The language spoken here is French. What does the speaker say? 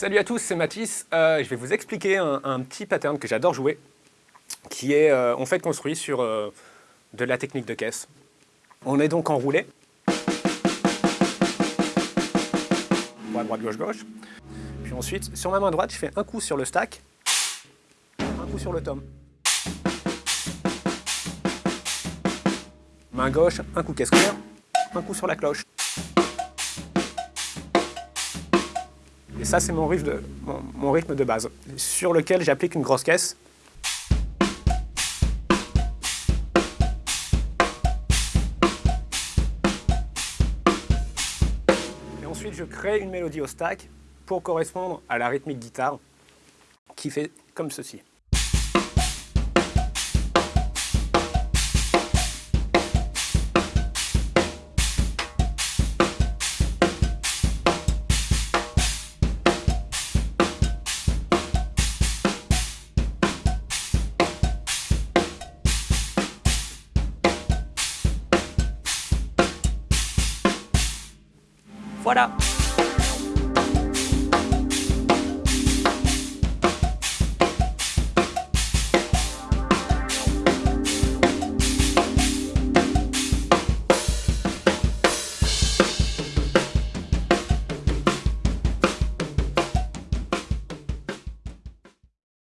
Salut à tous, c'est Mathis. Euh, je vais vous expliquer un, petit pattern que j'adore jouer, qui est euh, en fait construit sur euh, de la technique de caisse. On est donc enroulé. Droite, droite, gauche, gauche. Puis ensuite, sur ma main droite, je fais un coup sur le stack, un coup sur le tom. Main gauche, un coup caisse claire, un coup sur la cloche. Ça, c'est mon, rythme de base, sur lequel j'applique une grosse caisse. Et ensuite, je crée une mélodie au stack pour correspondre à la rythmique guitare qui fait comme ceci. ¡Fuera!